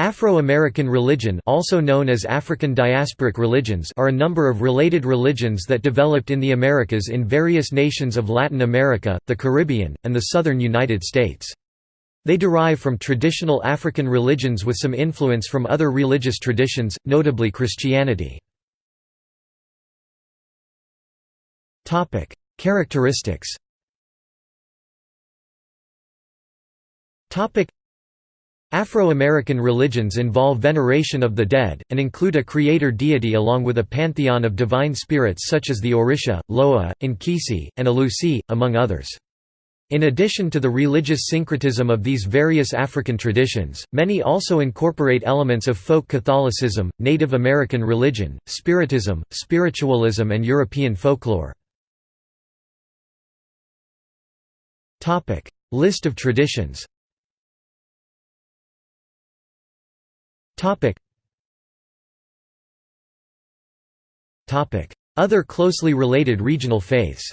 Afro-American religion also known as African diasporic religions are a number of related religions that developed in the Americas in various nations of Latin America, the Caribbean, and the southern United States. They derive from traditional African religions with some influence from other religious traditions, notably Christianity. Characteristics Afro-American religions involve veneration of the dead, and include a creator deity along with a pantheon of divine spirits such as the Orisha, Loa, Nkisi, and Alusi, among others. In addition to the religious syncretism of these various African traditions, many also incorporate elements of folk Catholicism, Native American religion, Spiritism, spiritualism and European folklore. List of traditions Other closely related regional faiths.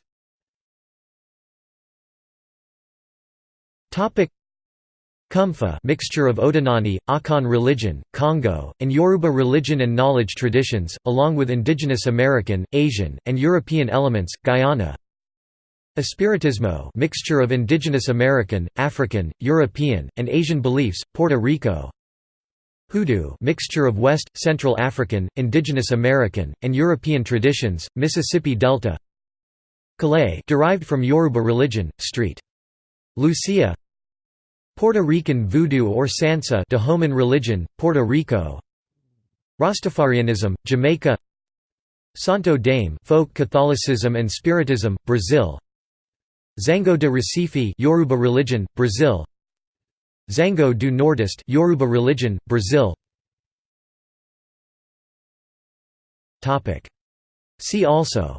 Kumfa mixture of Odinani, Akan religion, Congo, and Yoruba religion and knowledge traditions, along with indigenous American, Asian, and European elements, Guyana. Espiritismo mixture of indigenous American, African, European, and Asian beliefs, Puerto Rico Hoodoo mixture of West, Central African, Indigenous American, and European traditions, Mississippi Delta. Kélé derived from Yoruba religion, Street. Lucia. Puerto Rican Voodoo or Sanse Dahomean religion, Puerto Rico. Rastafarianism, Jamaica. Santo Daime folk Catholicism and Spiritism, Brazil. Xangô de Recife Yoruba religion, Brazil Xangô do Nordeste Yoruba religion, Brazil. Topic. See also.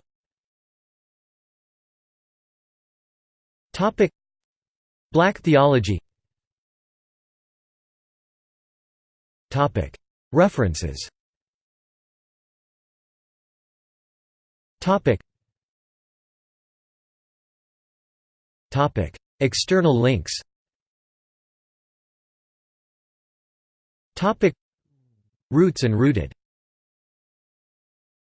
Topic. Black theology. Topic. References. Topic. Topic. External links Topic. Roots and rooted